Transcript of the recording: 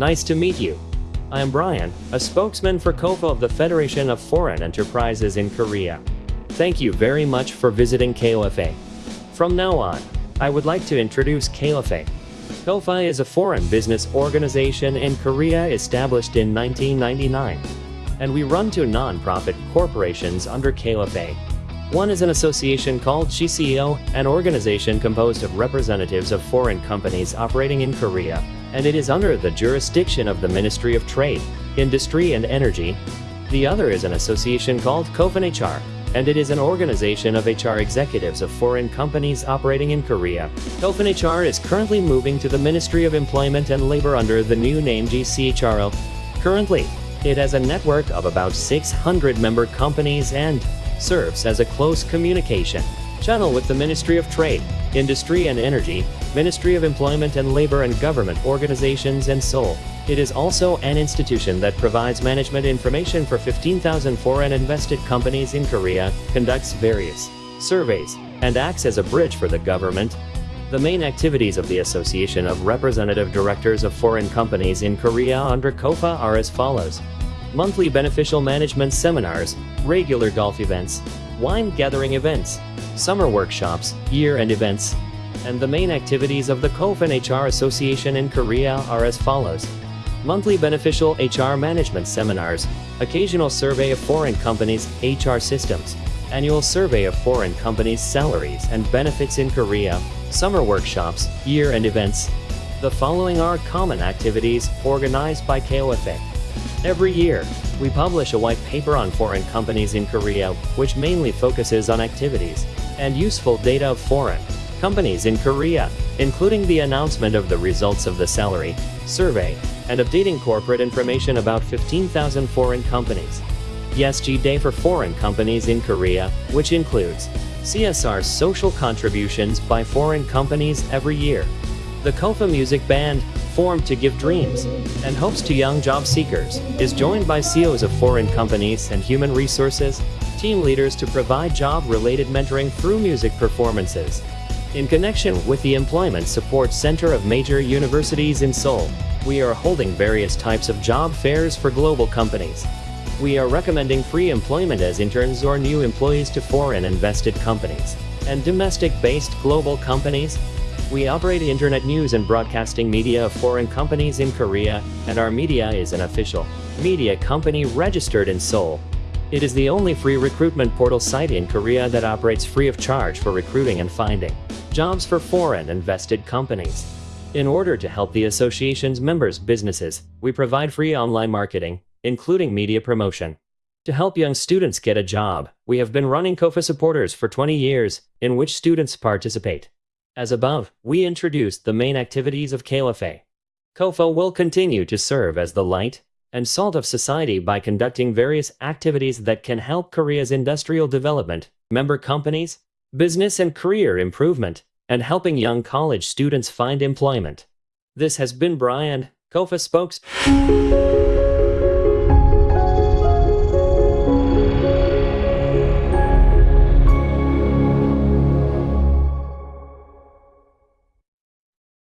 Nice to meet you. I am Brian, a spokesman for KOFA of the Federation of Foreign Enterprises in Korea. Thank you very much for visiting KOFA. From now on, I would like to introduce KOFA. KOFA is a foreign business organization in Korea established in 1999, and we run two non-profit corporations under KOFA. One is an association called GCEO, an organization composed of representatives of foreign companies operating in Korea, and it is under the jurisdiction of the Ministry of Trade, Industry and Energy. The other is an association called KOFAN HR, and it is an organization of HR executives of foreign companies operating in Korea. KOFAN HR is currently moving to the Ministry of Employment and Labor under the new name GCHRO. Currently, it has a network of about 600 member companies and serves as a close communication channel with the Ministry of Trade, Industry and Energy, Ministry of Employment and Labor and government organizations and Seoul. It is also an institution that provides management information for 15,000 foreign invested companies in Korea, conducts various surveys, and acts as a bridge for the government. The main activities of the Association of Representative Directors of Foreign Companies in Korea under KOFA are as follows monthly beneficial management seminars, regular golf events, wine gathering events, summer workshops, year-end events, and the main activities of the KOFAN HR Association in Korea are as follows. Monthly beneficial HR management seminars, occasional survey of foreign companies' HR systems, annual survey of foreign companies' salaries and benefits in Korea, summer workshops, year-end events. The following are common activities organized by KOFA. Every year, we publish a white paper on foreign companies in Korea, which mainly focuses on activities and useful data of foreign companies in Korea, including the announcement of the results of the salary survey and updating corporate information about 15,000 foreign companies. ESG Day for foreign companies in Korea, which includes CSR social contributions by foreign companies every year. The KOFA Music Band, formed to give dreams and hopes to young job seekers, is joined by CEOs of foreign companies and human resources, team leaders to provide job-related mentoring through music performances. In connection with the Employment Support Center of major universities in Seoul, we are holding various types of job fairs for global companies. We are recommending free employment as interns or new employees to foreign invested companies and domestic-based global companies we operate internet news and broadcasting media of foreign companies in Korea, and our media is an official media company registered in Seoul. It is the only free recruitment portal site in Korea that operates free of charge for recruiting and finding jobs for foreign invested companies. In order to help the association's members' businesses, we provide free online marketing, including media promotion. To help young students get a job, we have been running KOFA supporters for 20 years, in which students participate. As above, we introduced the main activities of KOFA. KOFA will continue to serve as the light and salt of society by conducting various activities that can help Korea's industrial development, member companies, business and career improvement, and helping young college students find employment. This has been Brian, KOFA spokesman.